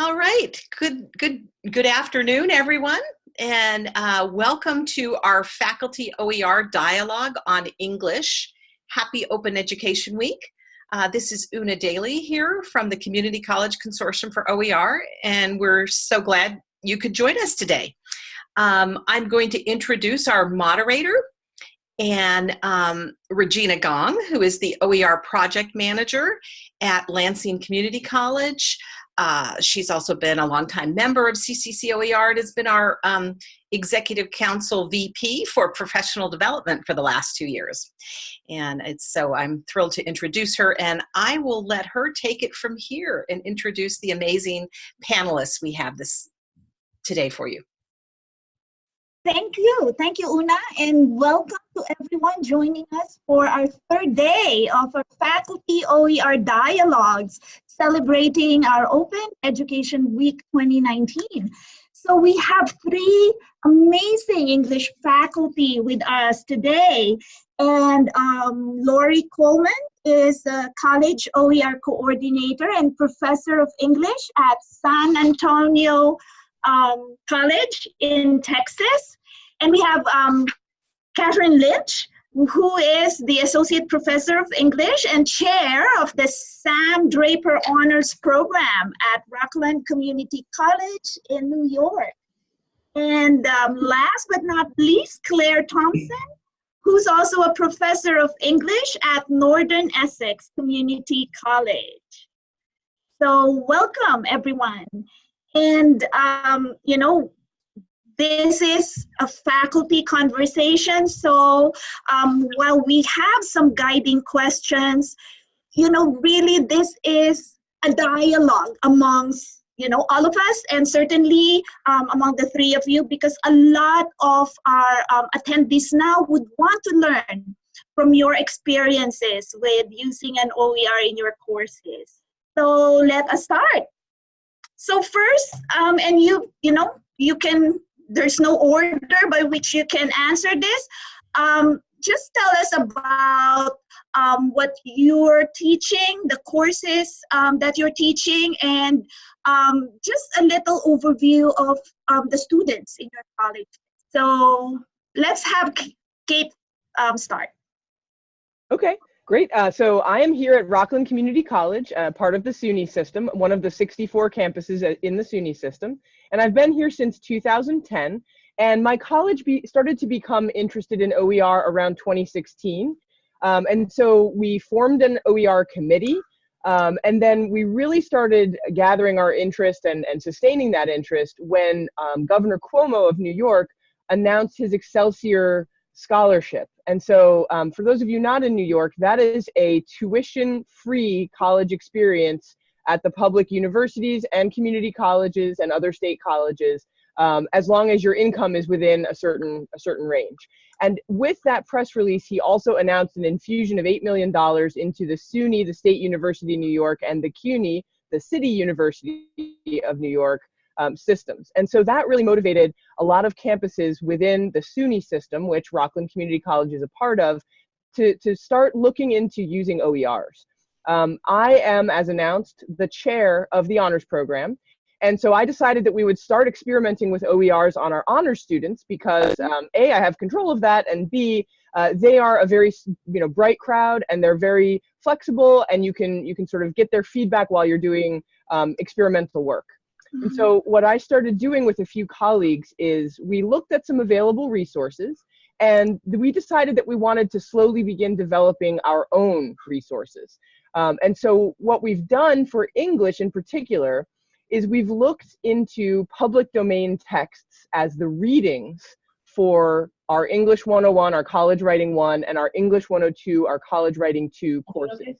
All right. Good, good, good afternoon, everyone, and uh, welcome to our Faculty OER Dialogue on English. Happy Open Education Week. Uh, this is Una Daly here from the Community College Consortium for OER, and we're so glad you could join us today. Um, I'm going to introduce our moderator, and um, Regina Gong, who is the OER project manager at Lansing Community College. Uh, she's also been a longtime member of CCCOER and has been our um, Executive Council VP for Professional Development for the last two years. And it's so I'm thrilled to introduce her and I will let her take it from here and introduce the amazing panelists we have this today for you. Thank you. Thank you, Una, and welcome to everyone joining us for our third day of our Faculty OER Dialogues celebrating our Open Education Week 2019. So we have three amazing English faculty with us today. And um, Lori Coleman is a college OER coordinator and professor of English at San Antonio um, College in Texas. And we have um, Catherine Lynch, who is the Associate Professor of English and Chair of the Sam Draper Honors Program at Rockland Community College in New York. And um, last but not least, Claire Thompson, who's also a Professor of English at Northern Essex Community College. So welcome everyone. And, um, you know, this is a faculty conversation. So um, while we have some guiding questions, you know, really this is a dialogue amongst, you know, all of us and certainly um, among the three of you because a lot of our um, attendees now would want to learn from your experiences with using an OER in your courses. So let us start. So first, um, and you, you know, you can there's no order by which you can answer this. Um, just tell us about um, what you're teaching, the courses um, that you're teaching, and um, just a little overview of um, the students in your college. So let's have Kate um, start. Okay, great. Uh, so I am here at Rockland Community College, uh, part of the SUNY system, one of the 64 campuses uh, in the SUNY system. And I've been here since 2010. And my college be, started to become interested in OER around 2016. Um, and so we formed an OER committee. Um, and then we really started gathering our interest and, and sustaining that interest when um, Governor Cuomo of New York announced his Excelsior Scholarship. And so um, for those of you not in New York, that is a tuition-free college experience at the public universities and community colleges and other state colleges, um, as long as your income is within a certain, a certain range. And with that press release, he also announced an infusion of $8 million into the SUNY, the State University of New York, and the CUNY, the City University of New York, um, systems. And so that really motivated a lot of campuses within the SUNY system, which Rockland Community College is a part of, to, to start looking into using OERs. Um, I am, as announced, the chair of the honors program. And so I decided that we would start experimenting with OERs on our honors students because um, A, I have control of that, and B, uh, they are a very you know bright crowd and they're very flexible and you can you can sort of get their feedback while you're doing um, experimental work. Mm -hmm. And so mm-hmm. what I started doing with a few colleagues is we looked at some available resources and we decided that we wanted to slowly begin developing our own resources. Um, and so what we've done for English in particular is we've looked into public domain texts as the readings for our English 101, our college writing one, and our English 102, our college writing two courses. Okay.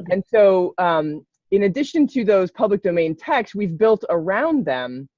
Okay. And so um, in addition to those public domain texts, we've built around them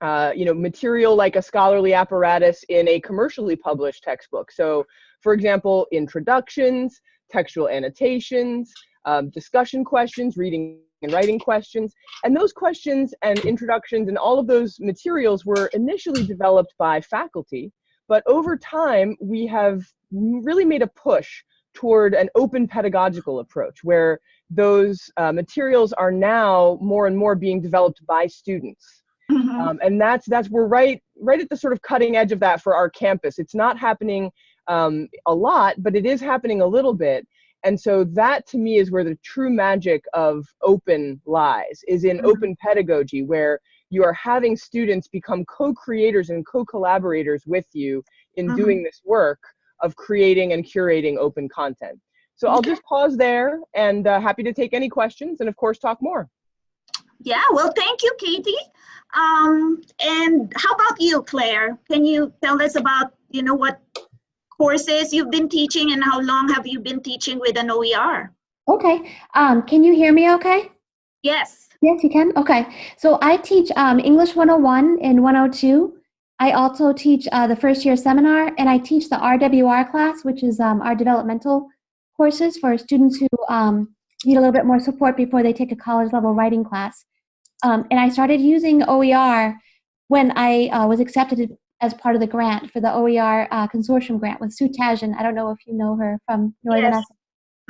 uh, you know, material like a scholarly apparatus in a commercially published textbook. So for example, introductions, textual annotations, um, discussion questions, reading and writing questions. And those questions and introductions and all of those materials were initially developed by faculty, but over time we have really made a push toward an open pedagogical approach where those uh, materials are now more and more being developed by students. Mhm. Um, and that's that's we're right right at the sort of cutting edge of that for our campus. It's not happening um, a lot, but it is happening a little bit. And so that to me is where the true magic of open lies, is in Mhm. open pedagogy, where you are having students become co-creators and co-collaborators with you in Mhm. doing this work of creating and curating open content. So I'll just pause there and uh, happy to take any questions and of course talk more. Yeah, well, thank you, Katie. Um, and how about you, Claire? Can you tell us about, you know, what courses you've been teaching and how long have you been teaching with an OER? Okay. Um, can you hear me okay? Yes. Yes, you can. Okay. So I teach um, English 101 and 102. I also teach uh, the first year seminar, and I teach the RWR class, which is um, our developmental courses for students who um, need a little bit more support before they take a college level writing class. Um, and I started using OER when I uh, was accepted as part of the grant for the OER uh, consortium grant with Sue Tashjian. I don't know if you know her from Northern Yes. Essex.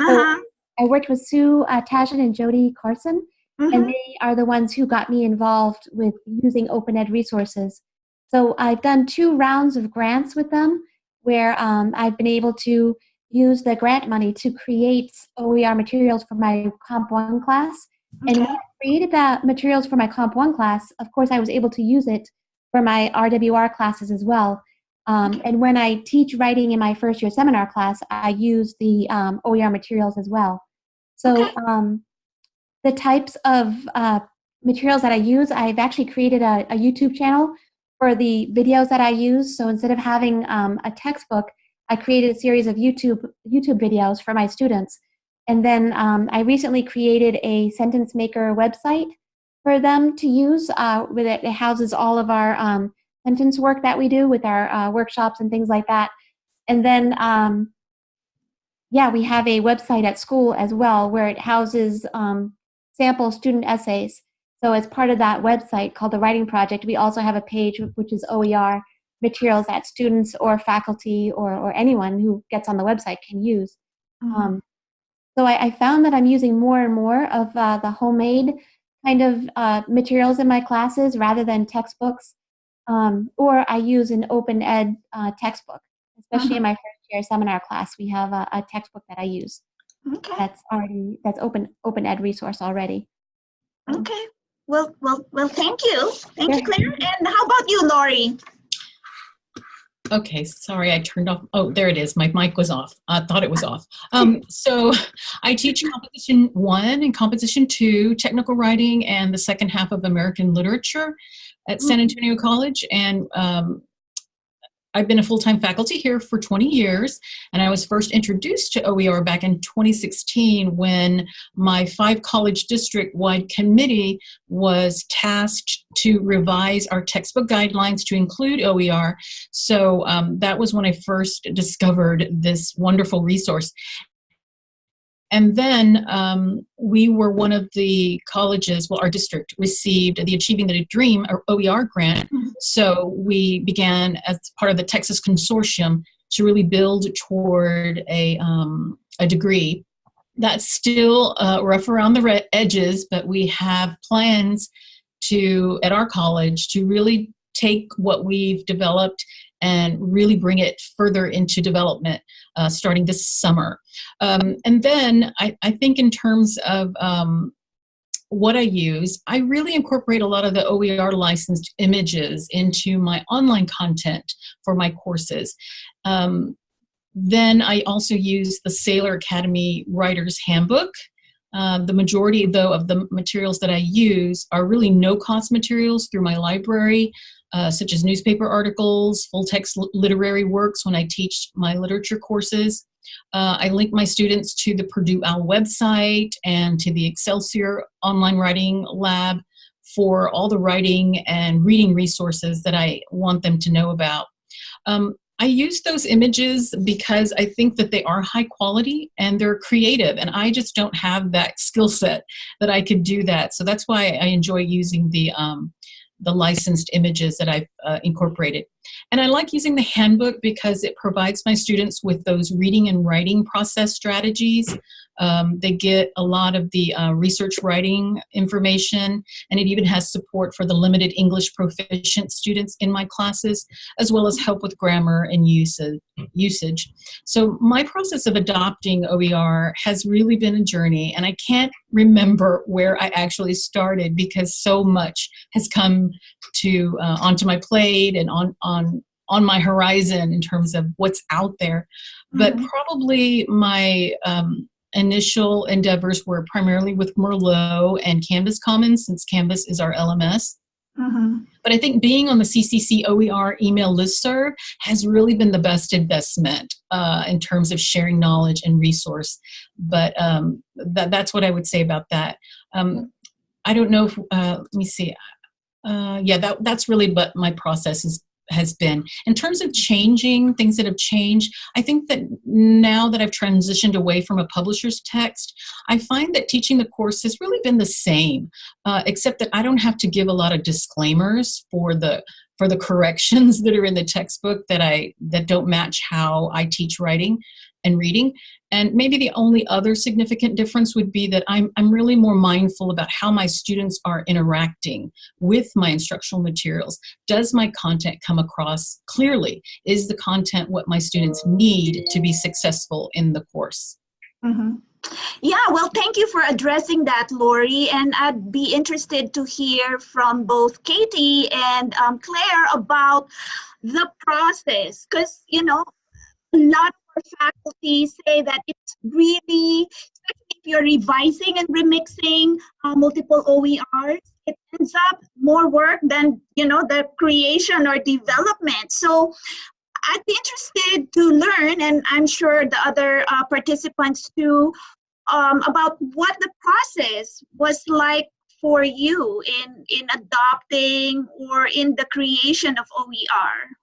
Uh-huh. I worked with Sue uh, Tashjian and Jody Carson and they are the ones who got me involved with using open ed resources so i've done two rounds of grants with them where um, i've been able to use the grant money to create oer materials for my comp 1 class and when i created the materials for my comp 1 class of course i was able to use it for my rwr classes as well um, and when i teach writing in my first year seminar class i use the um, oer materials as well so Okay. um, the types of uh, materials that I use, I've actually created a, a, YouTube channel for the videos that I use. So instead of having um, a textbook, I created a series of YouTube YouTube videos for my students. And then um, I recently created a sentence maker website for them to use. Uh, with it, it houses all of our um, sentence work that we do with our uh, workshops and things like that. And then um, yeah, we have a website at school as well where it houses um, sample student essays. So as part of that website called the Writing Project, we also have a page which is OER materials that students or faculty or, or anyone who gets on the website can use. Mhm. Um, so I, I found that I'm using more and more of uh, the homemade kind of uh, materials in my classes rather than textbooks. Um, or I use an open ed uh, textbook, especially in my first year seminar class. We have a, a textbook that I use Okay. that's already that's open open ed resource already. Okay. Well, well, well, thank you. Thank you, Claire. And how about you, Lori? Okay, sorry, I turned off. Oh, there it is. My mic was off. I thought it was off. Um, so I teach composition one and composition two, technical writing, and the second half of American literature at San Antonio College. And um, I've been a full-time faculty here for 20 years, and I was first introduced to OER back in 2016 when my five college district-wide committee was tasked to revise our textbook guidelines to include OER. So um, that was when I first discovered this wonderful resource. And then um, we were one of the colleges, well, our district received the Achieving the Dream OER grant. So we began as part of the Texas Consortium to really build toward a, um, a degree. That's still uh, rough around the edges, but we have plans to, at our college, to really take what we've developed and really bring it further into development uh, starting this summer. Um, and then I, I think in terms of um, what I use, I really incorporate a lot of the OER licensed images into my online content for my courses. Um, then I also use the Saylor Academy Writer's Handbook. Uh, the majority, though, of the materials that I use are really no-cost materials through my library, uh, such as newspaper articles, full-text literary works when I teach my literature courses. Uh, I link my students to the Purdue OWL website and to the Excelsior Online Writing Lab for all the writing and reading resources that I want them to know about. Um, I use those images because I think that they are high quality and they're creative, and I just don't have that skill set that I could do that. So that's why I enjoy using the um, the licensed images that I've uh, incorporated. And I like using the handbook because it provides my students with those reading and writing process strategies Um, they get a lot of the uh, research writing information, and it even has support for the limited English proficient students in my classes, as well as help with grammar and usage. usage. So my process of adopting OER has really been a journey, and I can't remember where I actually started because so much has come to uh, onto my plate and on on on my horizon in terms of what's out there. But Mhm. probably my um, initial endeavors were primarily with Merlot and Canvas Commons, since Canvas is our LMS. Mhm. But I think being on the CCC OER email listserv has really been the best investment uh, in terms of sharing knowledge and resource. But um, that, that's what I would say about that. Um, I don't know if, uh, let me see. Uh, yeah, that, that's really what my process is, has been. In terms of changing, things that have changed, I think that now that I've transitioned away from a publisher's text, I find that teaching the course has really been the same, uh, except that I don't have to give a lot of disclaimers for the for the corrections that are in the textbook that I that don't match how I teach writing and reading. And maybe the only other significant difference would be that I'm, I'm really more mindful about how my students are interacting with my instructional materials. Does my content come across clearly? Is the content what my students need to be successful in the course? Mhm. Yeah, well, thank you for addressing that, Lori. And I'd be interested to hear from both Katie and um, Claire about the process. Because, you know, a lot faculty say that it's really, especially if you're revising and remixing uh, multiple OERs, it ends up more work than, you know, the creation or development. So I'd be interested to learn, and I'm sure the other uh, participants too, um, about what the process was like for you in in adopting or in the creation of OER.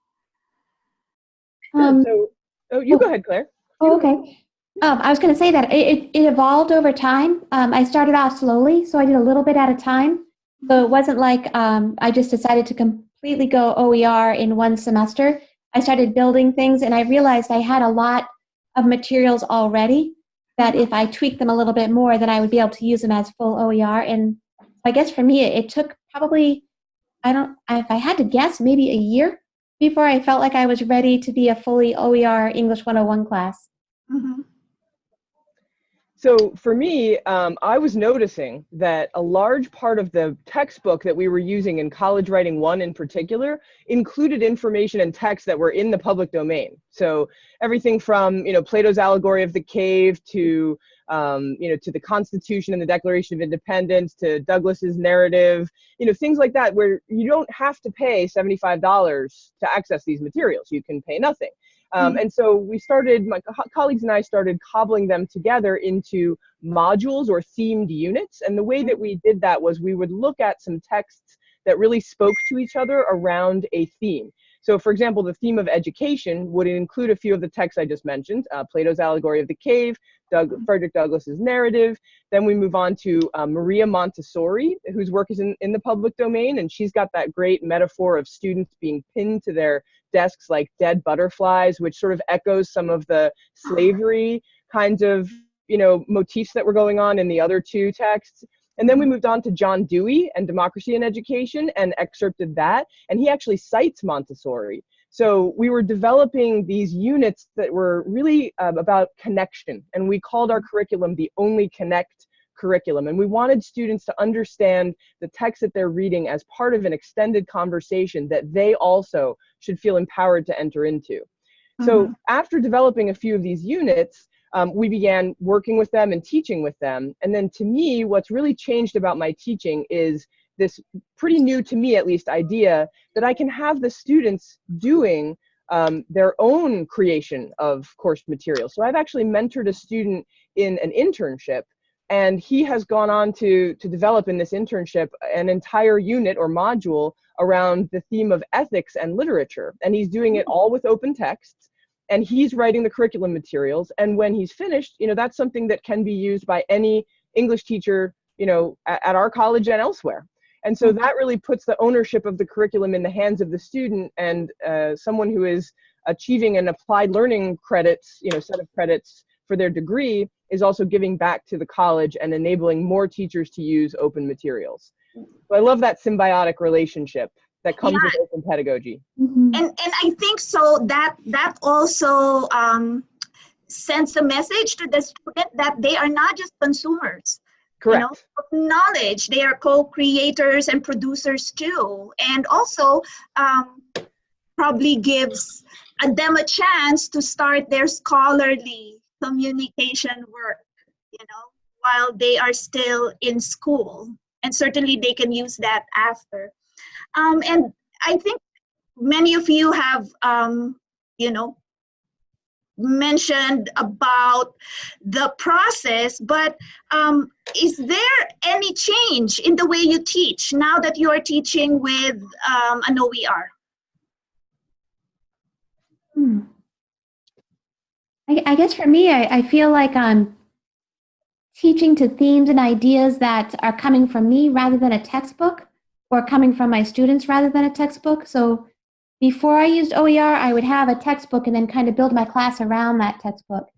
Um, so, oh, you go ahead, Claire. Oh, okay. Um, I was going to say that it, it, it evolved over time. Um, I started off slowly, so I did a little bit at a time. So it wasn't like um, I just decided to completely go OER in one semester. I started building things, and I realized I had a lot of materials already. That if I tweaked them a little bit more, then I would be able to use them as full OER. And I guess for me, it, it took probably I don't if I had to guess, maybe a year before I felt like I was ready to be a fully OER English 101 class. Mhm. So for me, um, I was noticing that a large part of the textbook that we were using in College Writing 1 in particular included information and text that were in the public domain. So everything from, you know, Plato's Allegory of the Cave to, um, you know, to the Constitution and the Declaration of Independence to Douglass's narrative, you know, things like that where you don't have to pay $75 to access these materials. You can pay nothing. Um, and so we started, my co- colleagues and I started cobbling them together into modules or themed units. And the way that we did that was we would look at some texts that really spoke to each other around a theme. So, for example, the theme of education would include a few of the texts I just mentioned uh, Plato's Allegory of the Cave, Doug, Frederick Douglass's narrative. Then we move on to uh, Maria Montessori, whose work is in, in the public domain. And she's got that great metaphor of students being pinned to their desks like dead butterflies, which sort of echoes some of the slavery kinds of you know motifs that were going on in the other two texts. And then we moved on to John Dewey and Democracy in Education and excerpted that. And he actually cites Montessori. So we were developing these units that were really um, about connection. And we called our curriculum the Only Connect curriculum. And we wanted students to understand the text that they're reading as part of an extended conversation that they also should feel empowered to enter into. So Mhm. after developing a few of these units, um, we began working with them and teaching with them. And then to me, what's really changed about my teaching is this pretty new to me at least idea that I can have the students doing um, their own creation of course material. So I've actually mentored a student in an internship and he has gone on to to develop in this internship an entire unit or module around the theme of ethics and literature and he's doing it all with open texts and he's writing the curriculum materials. And when he's finished you know that's something that can be used by any english teacher you know at, at our college and elsewhere. And so that really puts the ownership of the curriculum in the hands of the student and uh, someone who is achieving an applied learning credits you know set of credits for their degree is also giving back to the college and enabling more teachers to use open materials. So I love that symbiotic relationship that comes Yeah. with open pedagogy. Mhm. and and I think so that that also um, sends a message to the student that they are not just consumers Correct. know, of knowledge. They are co-creators and producers too, and also um, probably gives uh, them a chance to start their scholarly communication work. You know, while they are still in school, and certainly they can use that after. Um, and I think many of you have, um, you know, mentioned about the process, but um, is there any change in the way you teach now that you are teaching with um, an OER? Hmm. I, I guess for me, I, I feel like I'm teaching to themes and ideas that are coming from me rather than a textbook, or coming from my students rather than a textbook. So before I used OER, I would have a textbook and then kind of build my class around that textbook.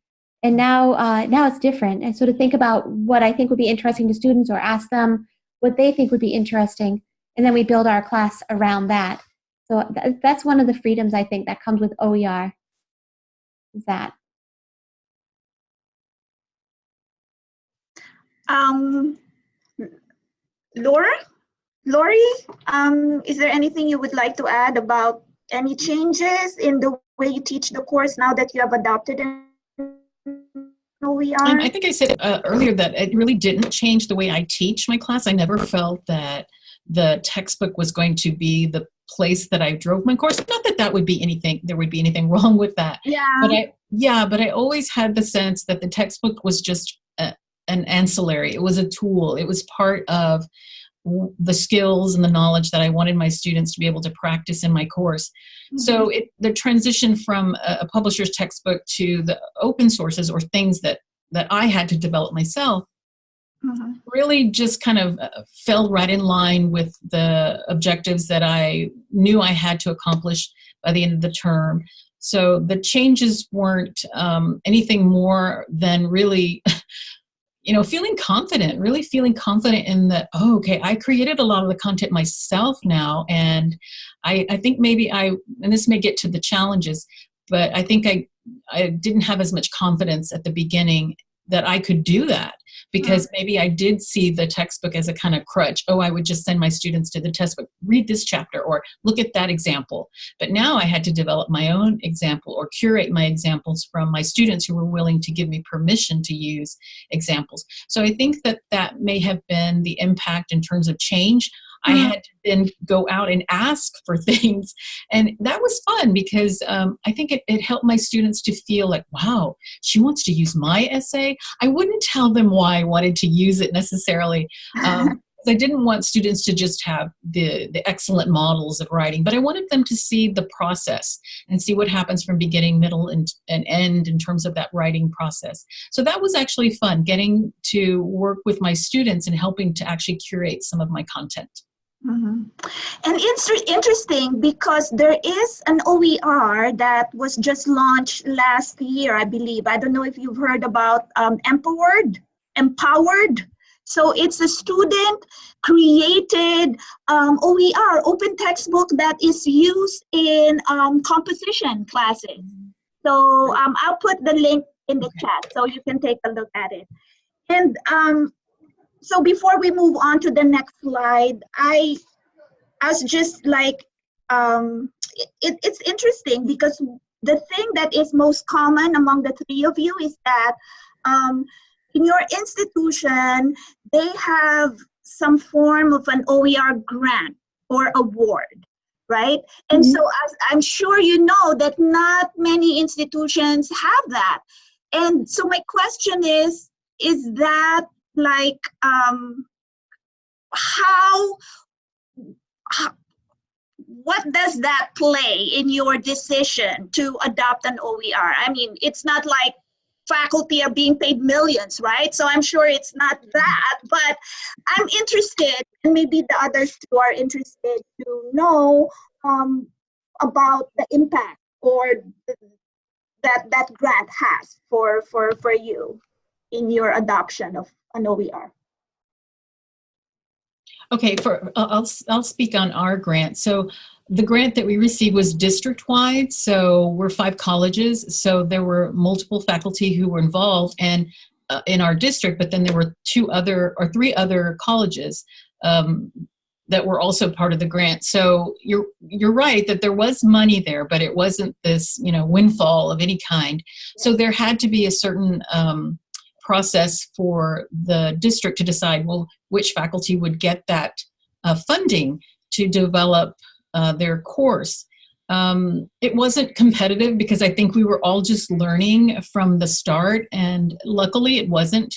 And now, uh, now it's different. And so to think about what I think would be interesting to students, or ask them what they think would be interesting, and then we build our class around that. So th- that's one of the freedoms I think that comes with OER. Is that Um, Laura, Lori, um, is there anything you would like to add about any changes in the way you teach the course now that you have adopted an? Um, I think I said uh, earlier that it really didn't change the way I teach my class. I never felt that the textbook was going to be the place that I drove my course. Not that that would be anything, there would be anything wrong with that. yeah. But I, yeah, but I always had the sense that the textbook was just a, an ancillary. It was a tool. It was part of the skills and the knowledge that I wanted my students to be able to practice in my course. So it, the transition from a, a publisher's textbook to the open sources or things that that I had to develop myself Mhm. really just kind of uh, fell right in line with the objectives that I knew I had to accomplish by the end of the term. So the changes weren't um, anything more than really, you know, feeling confident, really feeling confident in that, oh, okay, I created a lot of the content myself now. And I, I think maybe I, and this may get to the challenges, but I think I, I didn't have as much confidence at the beginning that I could do that because mm. maybe I did see the textbook as a kind of crutch. Oh, I would just send my students to the textbook, read this chapter, or look at that example. But now I had to develop my own example or curate my examples from my students who were willing to give me permission to use examples. So I think that that may have been the impact in terms of change. I Mm. had to then go out and ask for things. And that was fun because um, I think it, it helped my students to feel like, wow, she wants to use my essay. I wouldn't tell them why I wanted to use it necessarily. Um, I didn't want students to just have the, the excellent models of writing, but I wanted them to see the process and see what happens from beginning, middle, and, and end in terms of that writing process. So that was actually fun, getting to work with my students and helping to actually curate some of my content. Mhm. And it's interesting because there is an OER that was just launched last year, I believe. I don't know if you've heard about um, EmpoWord. EmpoWord. So it's a student created um, OER, open textbook that is used in um, composition classes. So um, I'll put the link in the chat so you can take a look at it. And um, so before we move on to the next slide, I, I was just like, um, it, it's interesting because the thing that is most common among the three of you is that um, in your institution, they have some form of an OER grant or award, right? And Mhm. so as I'm sure you know that not many institutions have that. And so my question is, is that like um how, how what does that play in your decision to adopt an OER? I mean, it's not like faculty are being paid millions, right? So I'm sure it's not that, but I'm interested, and maybe the others too are interested to know um, about the impact or the, that that grant has for for for you. in your adoption of an OER? Okay, for I'll I'll speak on our grant. So the grant that we received was district-wide, so we're five colleges, so there were multiple faculty who were involved and uh, in our district, but then there were two other or three other colleges um, that were also part of the grant. So you're you're right that there was money there, but it wasn't this you know windfall of any kind. So there had to be a certain um, process for the district to decide well which faculty would get that uh, funding to develop uh, their course. Um, it wasn't competitive because I think we were all just learning from the start, and luckily it wasn't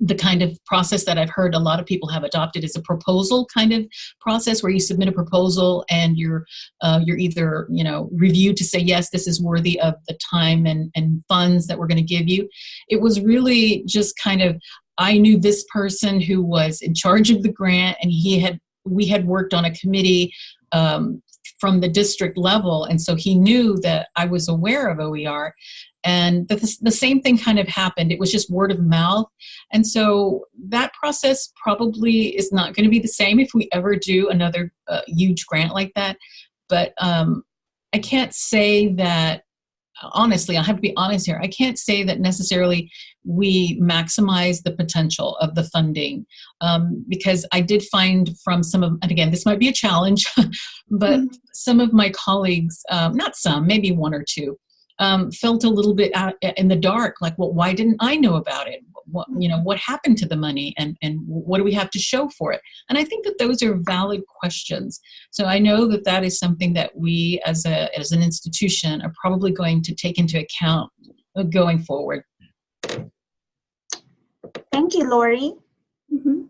the kind of process that I've heard a lot of people have adopted is a proposal kind of process where you submit a proposal and you're uh, you're either you know reviewed to say yes this is worthy of the time and, and funds that we're going to give you. It was really just kind of I knew this person who was in charge of the grant and he had we had worked on a committee um, from the district level and so he knew that I was aware of OER and the, the same thing kind of happened. It was just word of mouth. And so that process probably is not going to be the same if we ever do another uh, huge grant like that. But um, I can't say that, honestly, I have to be honest here, I can't say that necessarily we maximize the potential of the funding um, because I did find from some of, and again, this might be a challenge, but mm some of my colleagues, um, not some, maybe one or two, um, felt a little bit out in the dark like well why didn't i know about it what you know what happened to the money and and what do we have to show for it? And i think that those are valid questions. So i know that that is something that we as a as an institution are probably going to take into account going forward. Thank you lori. Mm -hmm.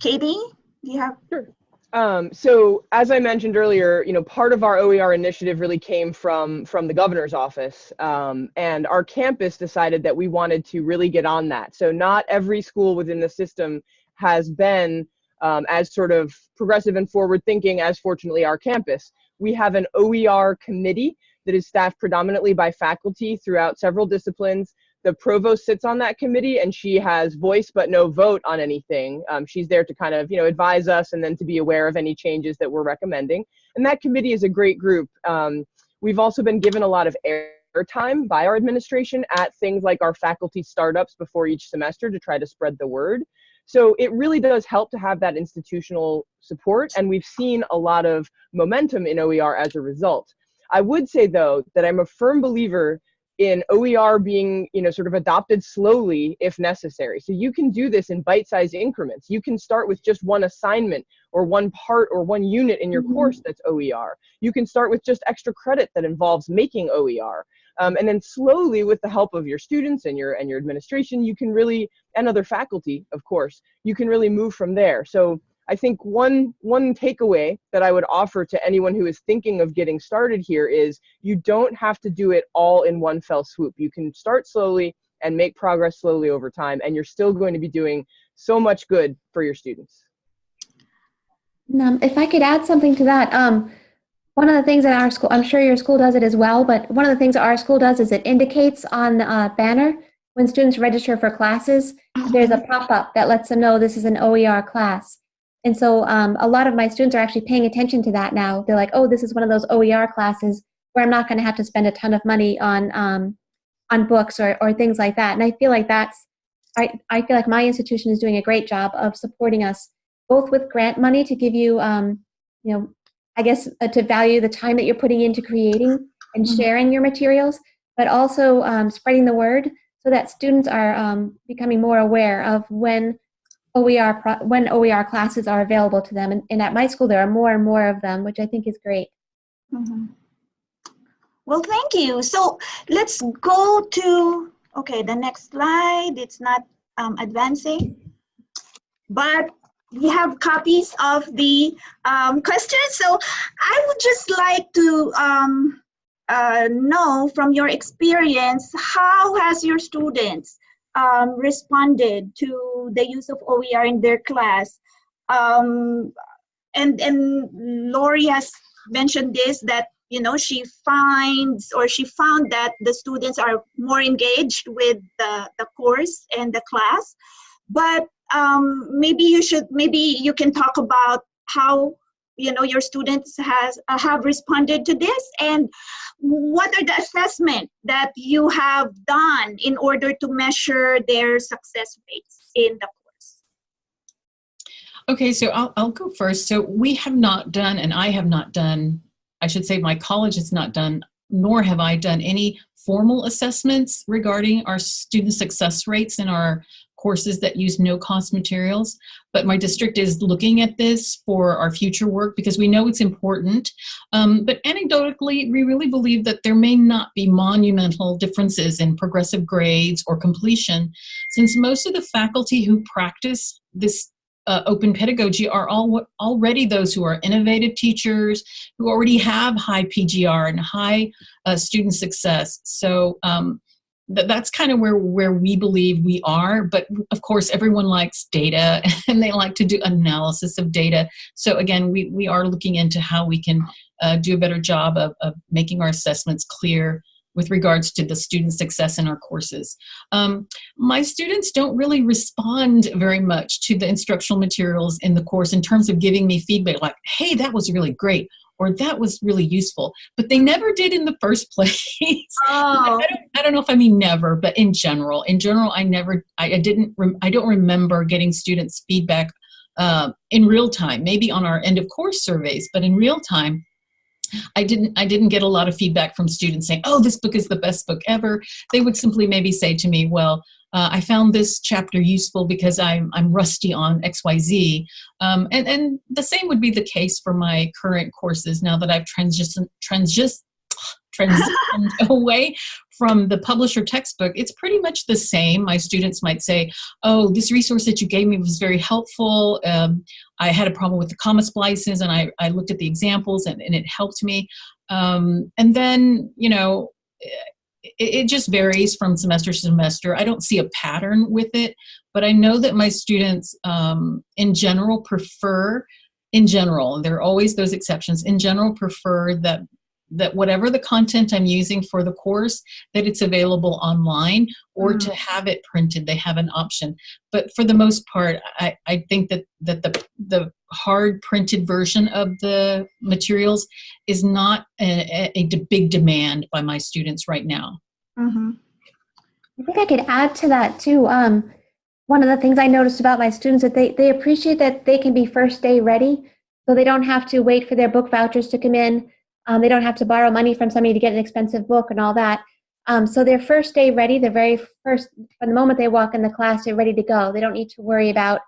katie do you have sure um, so as I mentioned earlier, you know, part of our OER initiative really came from from the governor's office, um, and our campus decided that we wanted to really get on that. So not every school within the system has been um, as sort of progressive and forward thinking as fortunately our campus. We have an OER committee that is staffed predominantly by faculty throughout several disciplines the provost sits on that committee and she has voice but no vote on anything. Um, she's there to kind of, you know, advise us and then to be aware of any changes that we're recommending. And that committee is a great group. Um, we've also been given a lot of airtime by our administration at things like our faculty startups before each semester to try to spread the word. So it really does help to have that institutional support, and we've seen a lot of momentum in OER as a result. I would say, though, that I'm a firm believer in OER being, you know, sort of adopted slowly if necessary. So you can do this in bite-sized increments. You can start with just one assignment or one part or one unit in your mm -hmm. course that's OER. You can start with just extra credit that involves making OER. Um, and then slowly with the help of your students and your and your administration, you can really, and other faculty, of course, you can really move from there. So I think one one takeaway that I would offer to anyone who is thinking of getting started here is you don't have to do it all in one fell swoop. You can start slowly and make progress slowly over time, and you're still going to be doing so much good for your students. Um, if I could add something to that, um, one of the things that our school, I'm sure your school does it as well, but one of the things our school does is it indicates on the uh, banner when students register for classes, there's a pop-up that lets them know this is an OER class. And so um, a lot of my students are actually paying attention to that now. They're like, oh, this is one of those OER classes where I'm not going to have to spend a ton of money on um, on books or, or things like that. And I feel like that's, I, I feel like my institution is doing a great job of supporting us both with grant money to give you, um, you know, I guess uh, to value the time that you're putting into creating and mm-hmm. sharing your materials, but also um, spreading the word so that students are um, becoming more aware of when OER when OER classes are available to them. And, and, at my school, there are more and more of them, which I think is great. Mm -hmm. Well, thank you. So let's go to, okay, the next slide. It's not um, advancing, but we have copies of the um, questions. So I would just like to um, uh, know from your experience, how has your students um, responded to the use of OER in their class. Um, and, and Lori has mentioned this, that you know, she finds or she found that the students are more engaged with the, the course and the class. But um, maybe you should, maybe you can talk about how you know your students has uh, have responded to this? And what are the assessment that you have done in order to measure their success rates in the course? Okay so I'll, I'll go first. So we have not done and i have not done i should say my college has not done nor have i done any formal assessments regarding our student success rates in our courses that use no cost materials. But my district is looking at this for our future work because we know it's important. Um, but anecdotally, we really believe that there may not be monumental differences in progressive grades or completion since most of the faculty who practice this uh, open pedagogy are all already those who are innovative teachers who already have high PGR and high uh, student success. So um, that's kind of where where we believe we are but of course everyone likes data and they like to do analysis of data so again we we are looking into how we can uh, do a better job of, of making our assessments clear with regards to the student success in our courses. Um, my students don't really respond very much to the instructional materials in the course in terms of giving me feedback like, hey, that was really great, or that was really useful but they never did in the first place oh. I, don't, I don't know if i mean never but in general in general i never i, I didn't i don't remember getting students feedback uh, in real time maybe on our end of course surveys but in real time I didn't I didn't get a lot of feedback from students saying, "Oh, this book is the best book ever." They would simply maybe say to me, "Well, uh, I found this chapter useful because I'm, I'm rusty on XYZ. Um, and, and the same would be the case for my current courses now that I've transitioned, transitioned away from the publisher textbook, it's pretty much the same. My students might say, oh, this resource that you gave me was very helpful. Um, I had a problem with the comma splices and I, I looked at the examples and, and it helped me. Um, and then, you know, it, it just varies from semester to semester. I don't see a pattern with it, but I know that my students um, in general prefer, in general, there are always those exceptions, in general prefer that that whatever the content I'm using for the course, that it's available online or mm. to have it printed, they have an option. But for the most part, I, I think that, that the, the hard printed version of the materials is not a, a, a big demand by my students right now. Mm-hmm. I think I could add to that too. Um, one of the things I noticed about my students that they, they appreciate that they can be first day ready, so they don't have to wait for their book vouchers to come in um, they don't have to borrow money from somebody to get an expensive book and all that. Um, so their first day ready, the very first, from the moment they walk in the class, they're ready to go. They don't need to worry about,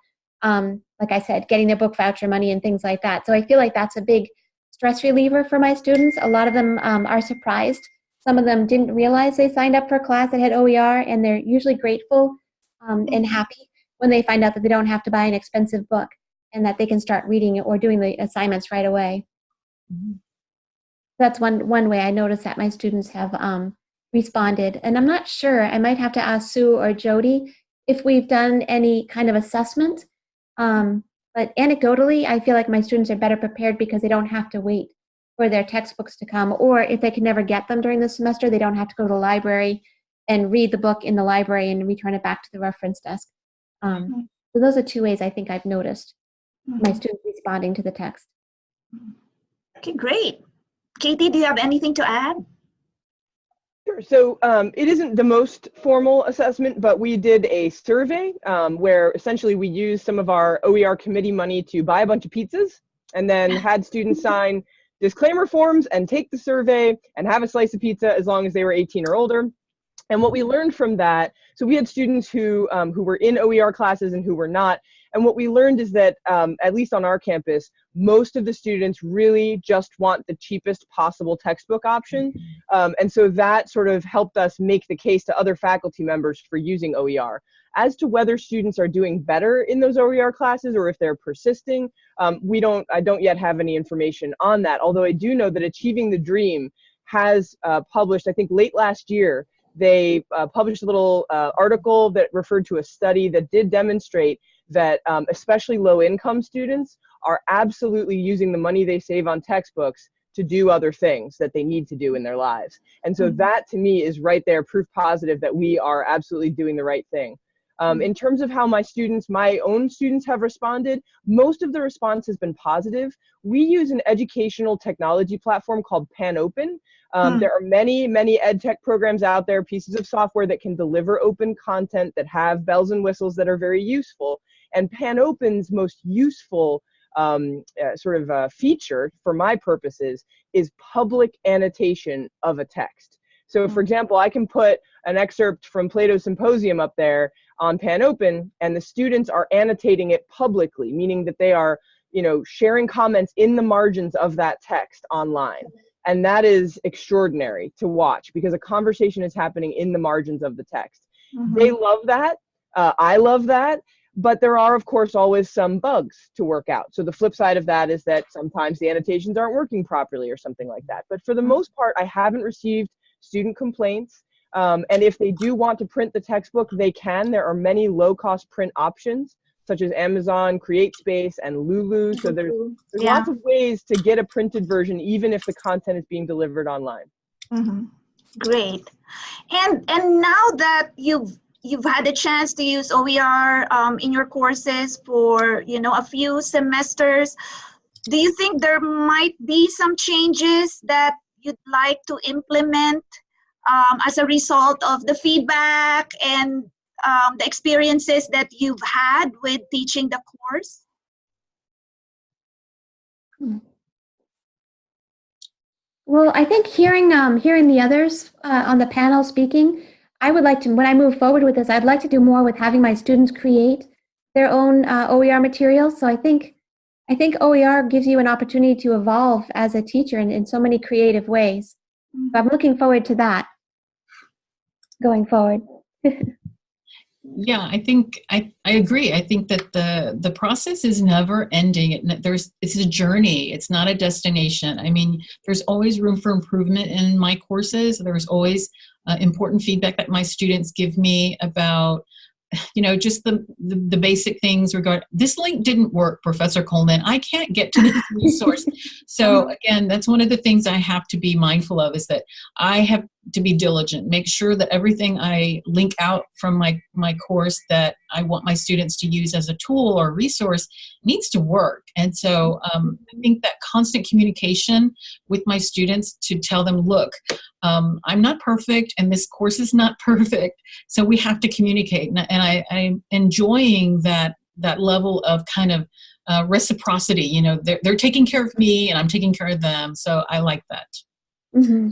um, like I said, getting their book voucher money and things like that. So I feel like that's a big stress reliever for my students. A lot of them um, are surprised. Some of them didn't realize they signed up for a class that had OER, and they're usually grateful um, and happy when they find out that they don't have to buy an expensive book and that they can start reading or doing the assignments right away. Mm-hmm that's one one way I notice that my students have um, responded. And I'm not sure. I might have to ask Sue or Jody if we've done any kind of assessment. Um, but anecdotally, I feel like my students are better prepared because they don't have to wait for their textbooks to come, or if they can never get them during the semester, they don't have to go to the library and read the book in the library and return it back to the reference desk. Um, mm-hmm. so those are two ways I think I've noticed mm-hmm. my students responding to the text. Okay, great. Katie, do you have anything to add? Sure. So um, it isn't the most formal assessment, but we did a survey um, where essentially we used some of our OER committee money to buy a bunch of pizzas and then had students sign disclaimer forms and take the survey and have a slice of pizza as long as they were 18 or older. And what we learned from that, so we had students who um, who were in OER classes and who were not, and what we learned is that, um, at least on our campus, most of the students really just want the cheapest possible textbook option. Um, and so that sort of helped us make the case to other faculty members for using OER. As to whether students are doing better in those OER classes or if they're persisting, um, we don't, I don't yet have any information on that. Although I do know that Achieving the Dream has uh, published, I think late last year, they uh, published a little uh, article that referred to a study that did demonstrate that um, especially low income students are absolutely using the money they save on textbooks to do other things that they need to do in their lives. And so Mhm. that to me is right there proof positive that we are absolutely doing the right thing. Um, in terms of how my students, my own students have responded, most of the response has been positive. We use an educational technology platform called PanOpen. Um, Hmm. There are many, many ed tech programs out there, pieces of software that can deliver open content that have bells and whistles that are very useful. And PanOpen's most useful um, uh, sort of uh, feature for my purposes is public annotation of a text. So, for example, I can put an excerpt from Plato's Symposium up there on PanOpen, and the students are annotating it publicly, meaning that they are, you know, sharing comments in the margins of that text online. And that is extraordinary to watch because a conversation is happening in the margins of the text. Mhm. They love that. Uh, I love that. But there are, of course, always some bugs to work out. So the flip side of that is that sometimes the annotations aren't working properly or something like that. But for the most part, I haven't received student complaints. Um, and if they do want to print the textbook, they can. There are many low cost print options, such as Amazon, CreateSpace, and Lulu. So there's, there's Yeah. lots of ways to get a printed version, even if the content is being delivered online. Mhm. Great. And and now that you've you've had a chance to use OER um, in your courses for you know a few semesters, do you think there might be some changes that you'd like to implement um, as a result of the feedback and um, the experiences that you've had with teaching the course? Well, I think hearing um, hearing the others uh, on the panel speaking, I would like to when I move forward with this, I'd like to do more with having my students create their own uh, OER materials. So I think I think OER gives you an opportunity to evolve as a teacher in, in so many creative ways. So I'm looking forward to that going forward. Yeah, I think I, I agree. I think that the the process is never ending. It, there's it's a journey. It's not a destination. I mean, there's always room for improvement in my courses. There's always uh, important feedback that my students give me about you know just the, the the basic things regard this link didn't work professor coleman. I can't get to this resource. So again that's one of the things i have to be mindful of is that i have to be diligent make sure that everything i link out from my my course that i want my students to use as a tool or resource needs to work. And so um, i think that constant communication with my students to tell them look um, i'm not perfect and this course is not perfect so we have to communicate. And, and I, i'm enjoying that that level of kind of uh, reciprocity you know they're, they're taking care of me and i'm taking care of them so i like that. Hmm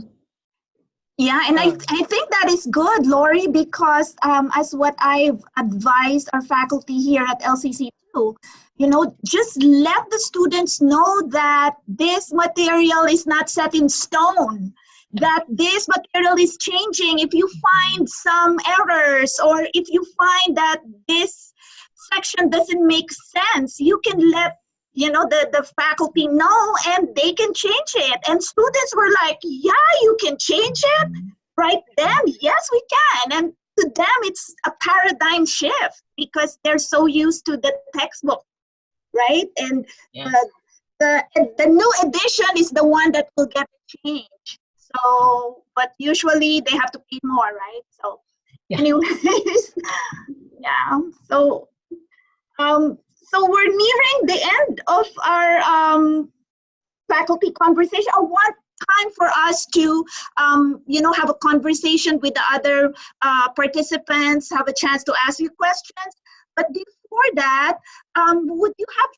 Yeah, and I, I think that is good, Lori, because um, as what I've advised our faculty here at LCC too, you know, just let the students know that this material is not set in stone, that this material is changing. If you find some errors or if you find that this section doesn't make sense, you can let you know the, the faculty know and they can change it. And students were like yeah you can change it. Right then yes we can. And to them it's a paradigm shift because they're so used to the textbook right? And the, the the new edition is the one that will get changed. So but usually they have to pay more right? So Yeah. anyways yeah. So um so we're nearing the end of our um, faculty conversation. I want time for us to, um, you know, have a conversation with the other uh, participants, have a chance to ask you questions. But before that, um, would you have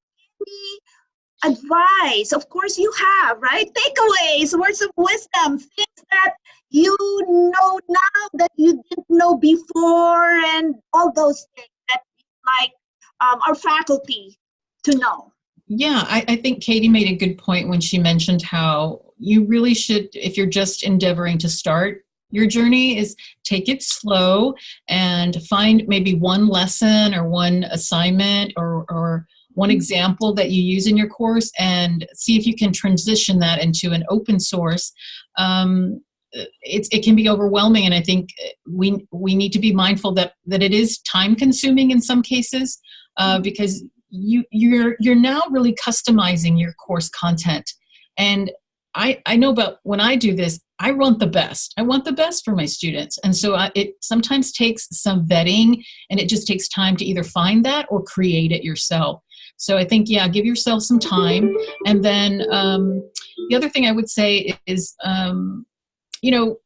any advice? Of course you have, right? Takeaways, words of wisdom, things that you know now that you didn't know before and all those things that like um, our faculty to know. Yeah, I, I think Katie made a good point when she mentioned how you really should, if you're just endeavoring to start your journey, is take it slow and find maybe one lesson or one assignment or, or one example that you use in your course and see if you can transition that into an open source. Um, it's, it can be overwhelming, and I think we we need to be mindful that that it is time consuming in some cases uh, because you you're you're now really customizing your course content and I, I know about when I do this, I want the best. I want the best for my students. And so I, it sometimes takes some vetting and it just takes time to either find that or create it yourself. So I think, yeah, give yourself some time. And then um, the other thing I would say is, um, you know,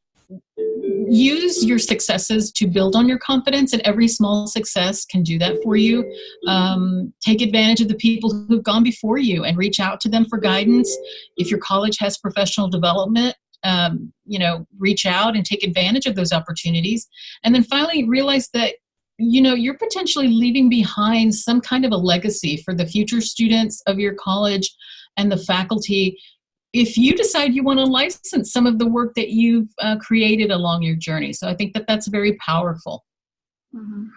use your successes to build on your confidence and every small success can do that for you. Um, take advantage of the people who've gone before you and reach out to them for guidance. If your college has professional development um, you know reach out and take advantage of those opportunities. And then finally realize that you know you're potentially leaving behind some kind of a legacy for the future students of your college and the faculty if you decide you want to license some of the work that you've uh, created along your journey. So I think that that's very powerful. Mm-hmm.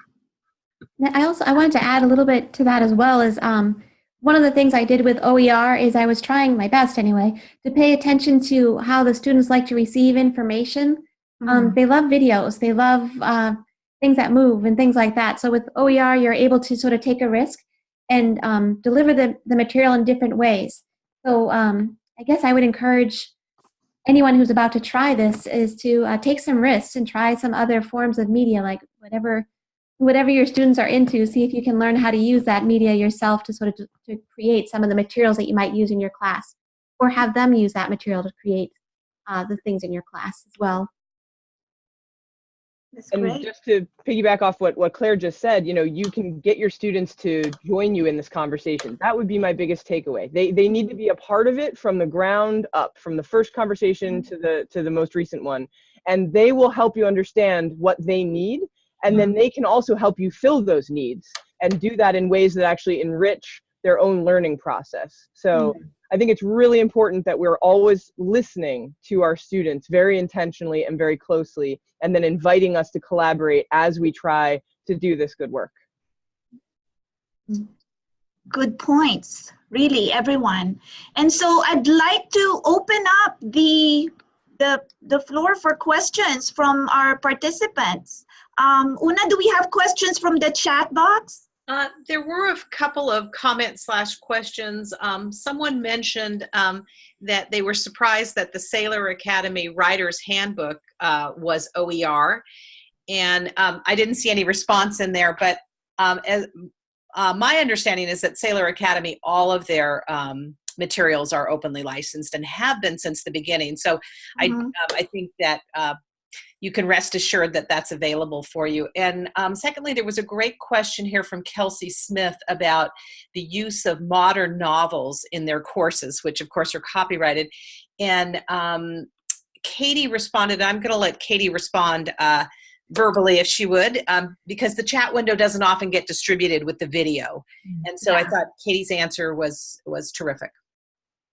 I also I wanted to add a little bit to that as well is um, one of the things I did with OER is I was trying my best anyway to pay attention to how the students like to receive information. Um, mm-hmm. Um, they love videos, they love uh, things that move and things like that. So with OER, you're able to sort of take a risk and um, deliver the, the material in different ways. So um, I guess I would encourage anyone who's about to try this is to uh, take some risks and try some other forms of media, like whatever whatever your students are into. See if you can learn how to use that media yourself to sort of to, create some of the materials that you might use in your class, or have them use that material to create uh, the things in your class as well. That's and great. just to piggyback off what, what Claire just said, you know, you can get your students to join you in this conversation. That would be my biggest takeaway. They, they need to be a part of it from the ground up, from the first conversation to the, to the most recent one. And they will help you understand what they need. And then they can also help you fill those needs and do that in ways that actually enrich their own learning process. So mm-hmm. I think it's really important that we're always listening to our students very intentionally and very closely, and then inviting us to collaborate as we try to do this good work. Good points, really, everyone. And so I'd like to open up the the, the floor for questions from our participants. Um, Una, do we have questions from the chat box? Uh, there were a couple of comments slash questions. Um, someone mentioned um, that they were surprised that the Saylor Academy Writer's Handbook uh, was OER. And um, I didn't see any response in there, but um, as, uh, my understanding is that Saylor Academy, all of their um, materials are openly licensed and have been since the beginning. So mm -hmm. I, mm-hmm. um, I think that uh, you can rest assured that that's available for you. And um, secondly, there was a great question here from Kelsey Smith about the use of modern novels in their courses, which of course are copyrighted. And um, Katie responded, I'm gonna let Katie respond uh, verbally if she would, um, because the chat window doesn't often get distributed with the video. Mm, and so yeah. I thought Katie's answer was, was terrific.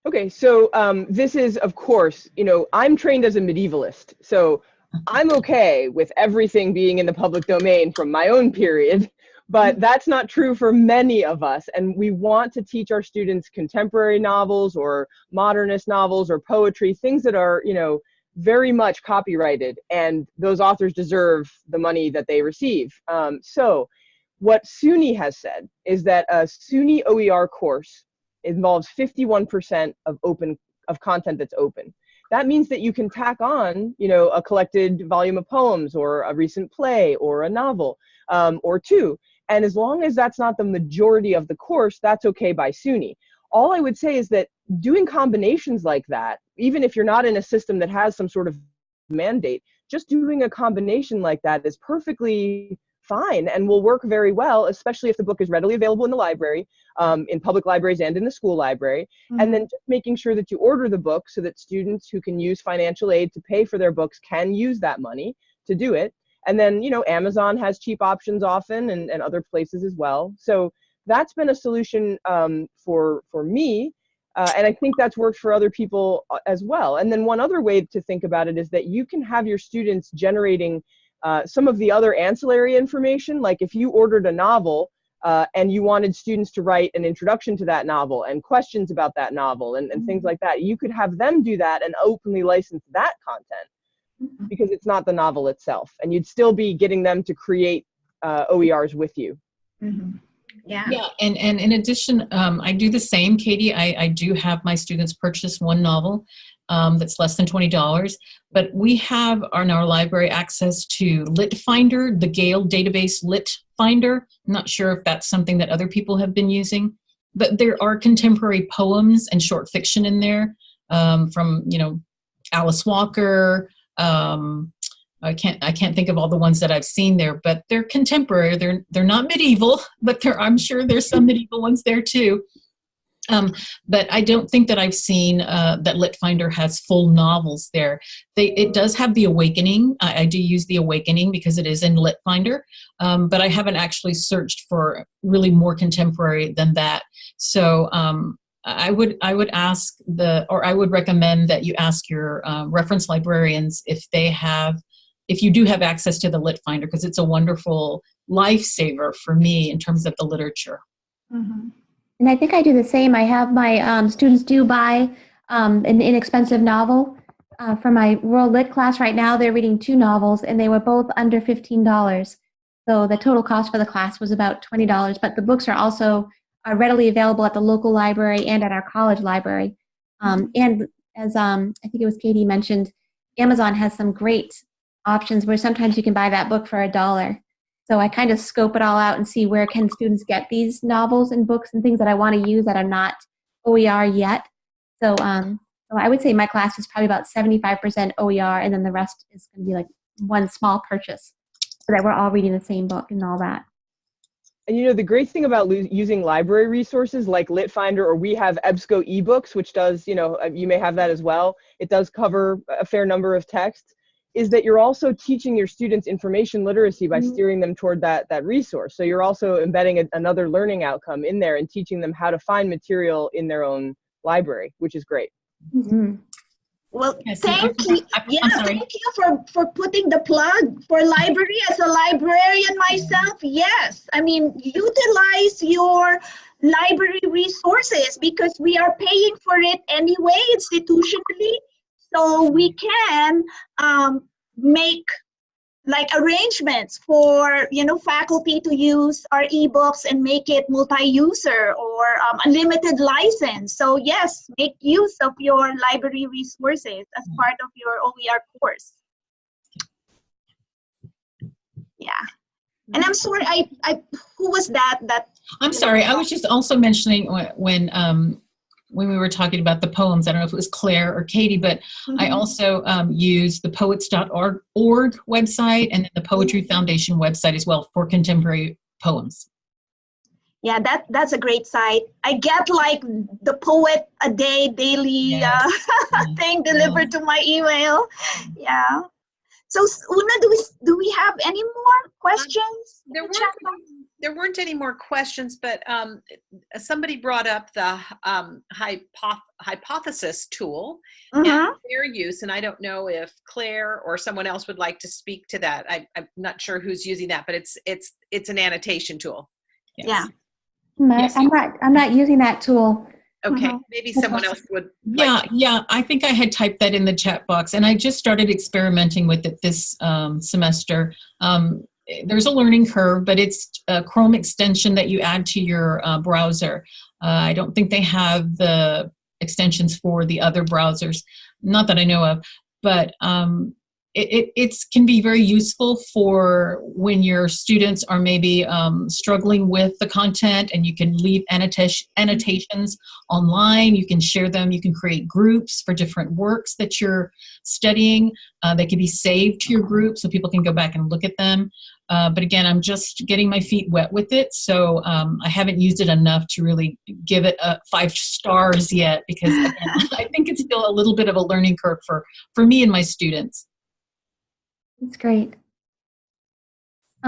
Okay, so um, this is, of course, you know, I'm trained as a medievalist. So I'm okay with everything being in the public domain from my own period, but mm-hmm. that's not true for many of us. And we want to teach our students contemporary novels or modernist novels or poetry, things that are, you know, very much copyrighted and those authors deserve the money that they receive. Um, so what SUNY has said is that a SUNY OER course involves 51% of open of content that's open that means that you can tack on, you know, a collected volume of poems or a recent play or a novel um, or two. And as long as that's not the majority of the course, that's okay by SUNY. All I would say is that doing combinations like that, even if you're not in a system that has some sort of mandate, just doing a combination like that is perfectly fine and will work very well, especially if the book is readily available in the library, um, in public libraries and in the school library. Mm -hmm. And then just making sure that you order the book so that students who can use financial aid to pay for their books can use that money to do it. And then, you know, Amazon has cheap options often and, and other places as well. So that's been a solution um, for, for me. Uh, and I think that's worked for other people uh, as well. And then one other way to think about it is that you can have your students generating uh, some of the other ancillary information, like if you ordered a novel uh, and you wanted students to write an introduction to that novel and questions about that novel and, and things mm-hmm. like that, you could have them do that and openly license that content mm-hmm. because it's not the novel itself. And you'd still be getting them to create uh, OERs with you. Mm -hmm. Yeah. Yeah, and, and in addition, um, I do the same, Katie. I, I do have my students purchase one novel um, that's less than $20. But we have on our library access to Lit Finder, the Gale database Lit Finder. I'm not sure if that's something that other people have been using, but there are contemporary poems and short fiction in there um, from, you know, Alice Walker. Um, I can't I can't think of all the ones that I've seen there, but they're contemporary. They're they're not medieval, but there I'm sure there's some medieval ones there too. Um, but I don't think that I've seen uh, that Litfinder has full novels there. They, it does have The Awakening. I, I do use The Awakening because it is in Litfinder, um, but I haven't actually searched for really more contemporary than that. So um, I would I would ask the or I would recommend that you ask your uh, reference librarians if they have if you do have access to the Lit Finder because it's a wonderful lifesaver for me in terms of the literature. Mhm. And I think I do the same. I have my um, students do buy um, an inexpensive novel. Uh, for my World Lit class right now, they're reading two novels and they were both under $15. So the total cost for the class was about $20, but the books are also are readily available at the local library and at our college library. Um, and as um, I think it was Katie mentioned, Amazon has some great options where sometimes you can buy that book for a dollar. So I kind of scope it all out and see where can students get these novels and books and things that I want to use that are not OER yet. So, um, so I would say my class is probably about 75% OER and then the rest is going to be like one small purchase so that we're all reading the same book and all that. And you know, the great thing about using library resources like Litfinder or we have EBSCO ebooks, which does, you know, uh, you may have that as well. It does cover a fair number of texts. Is that you're also teaching your students information literacy by Mhm. steering them toward that that resource. So you're also embedding a, another learning outcome in there and teaching them how to find material in their own library, which is great. Mhm. Well, Yes, and thank I'm- you. I'm Yeah, thank you for, for putting the plug for library as a librarian myself. Yes, I mean, utilize your library resources because we are paying for it anyway institutionally. So we can um, make like arrangements for you know faculty to use our ebooks and make it multi-user or um, a limited license. So yes make use of your library resources as part of your oer course. Yeah. And i'm sorry i i who was that that I'm sorry. I was just also mentioning wh- when um, when we were talking about the poems. I don't know if it was Claire or Katie, but I Mhm. also um, use the poets.org website and then the Poetry Foundation website as well for contemporary poems. yeah that that's a great site i get like the poet a day daily Yes. uh, Yeah. thing delivered to my email yeah so una do we do we have any more questions There in weren't, the any- there weren't any more questions, but um, somebody brought up the um, hypoth- hypothesis tool Mhm. and their use, and I don't know if Claire or someone else would like to speak to that. I, I'm not sure who's using that, but it's it's it's an annotation tool. Yes. Yeah. Hmm, Yes. I'm not, I'm not using that tool. Okay, Mhm. maybe someone else would. Yeah, like- yeah. I think I had typed that in the chat box, and I just started experimenting with it this um, semester. Um, there's a learning curve, but it's a Chrome extension that you add to your uh, browser. Uh, I don't think they have the extensions for the other browsers, not that I know of, but um, it, it can be very useful for when your students are maybe um, struggling with the content and you can leave annotation, annotations online. You can share them. You can create groups for different works that you're studying. Uh, they can be saved to your group so people can go back and look at them. Uh, but again, I'm just getting my feet wet with it, so um, I haven't used it enough to really give it a five stars yet because again, I think it's still a little bit of a learning curve for for me and my students. That's great.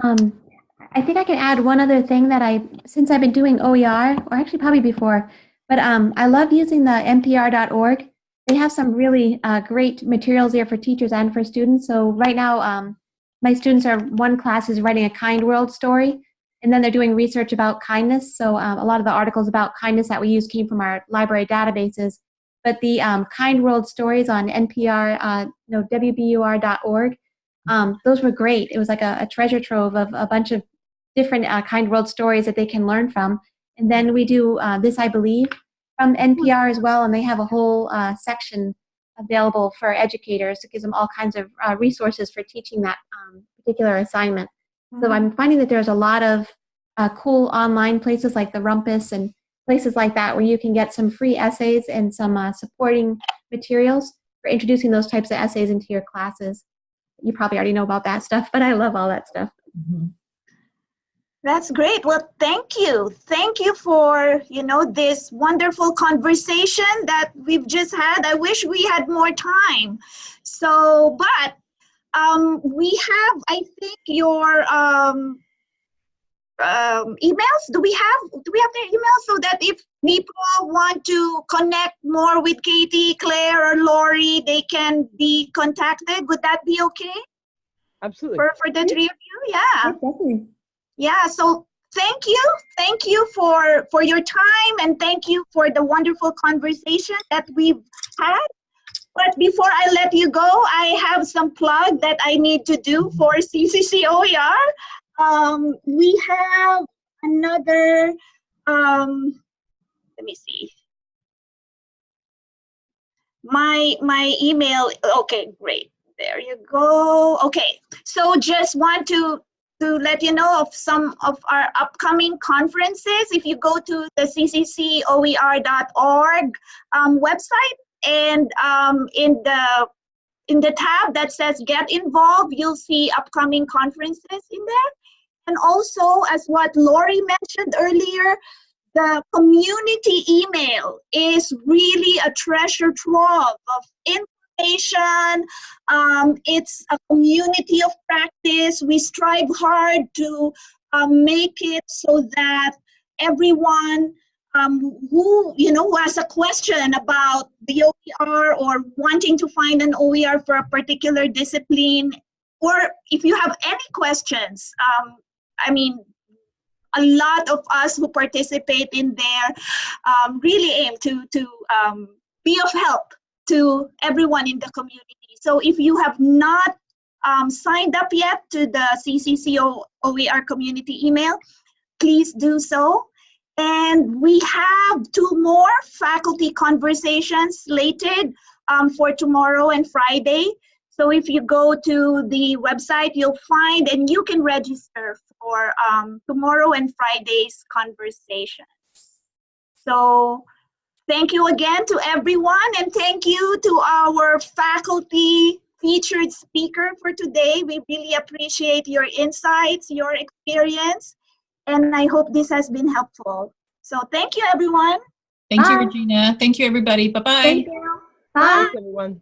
Um, I think I can add one other thing that I, since I've been doing OER, or actually probably before, but um, I love using the npr.org. They have some really uh, great materials there for teachers and for students. So right now, um, my students are, one class is writing a kind world story, and then they're doing research about kindness. So um, a lot of the articles about kindness that we use came from our library databases. But the um, kind world stories on NPR, uh, no, WBUR.org, um, those were great. It was like a, a treasure trove of a bunch of different uh, kind world stories that they can learn from. And then we do uh, This I Believe from NPR as well, and they have a whole uh, section available for educators. It gives them all kinds of uh, resources for teaching that um, particular assignment. So I'm finding that there's a lot of uh, cool online places like the Rumpus and places like that where you can get some free essays and some uh, supporting materials for introducing those types of essays into your classes. You probably already know about that stuff, but I love all that stuff. Mhm. That's great. Well, thank you. Thank you for, you know, this wonderful conversation that we've just had. I wish we had more time. So, but um, we have, I think, your um, um, emails. Do we have, do we have their emails so that if people want to connect more with Katie, Claire, or Lori, they can be contacted? Would that be okay Absolutely. for, for the three of you? Yeah. definitely. Yeah, so thank you. Thank you for for your time and thank you for the wonderful conversation that we've had. But before I let you go, I have some plug that I need to do for CCCOER. Um, we have another, um, let me see. My, my email, okay, great. There you go. Okay, so just want to to let you know of some of our upcoming conferences. If you go to the cccoer.org um, website and um, in the in the tab that says get involved, you'll see upcoming conferences in there. And also, as what Lori mentioned earlier, the community email is really a treasure trove of information, um, it's a community of practice. We strive hard to um, make it so that everyone um, who you know has a question about the OER or wanting to find an OER for a particular discipline, or if you have any questions, um, I mean, a lot of us who participate in there um, really aim to to um, be of help to everyone in the community. So if you have not um, signed up yet to the CCCO OER community email, please do so. And we have two more faculty conversations slated um, for tomorrow and Friday. So if you go to the website, you'll find and you can register for um, tomorrow and Friday's conversations. So Thank you again to everyone and thank you to our faculty featured speaker for today. We really appreciate your insights, your experience, and I hope this has been helpful. So thank you everyone. Thank you, Regina. Thank you, everybody. Bye-bye. Thank you. Bye. Thanks, everyone.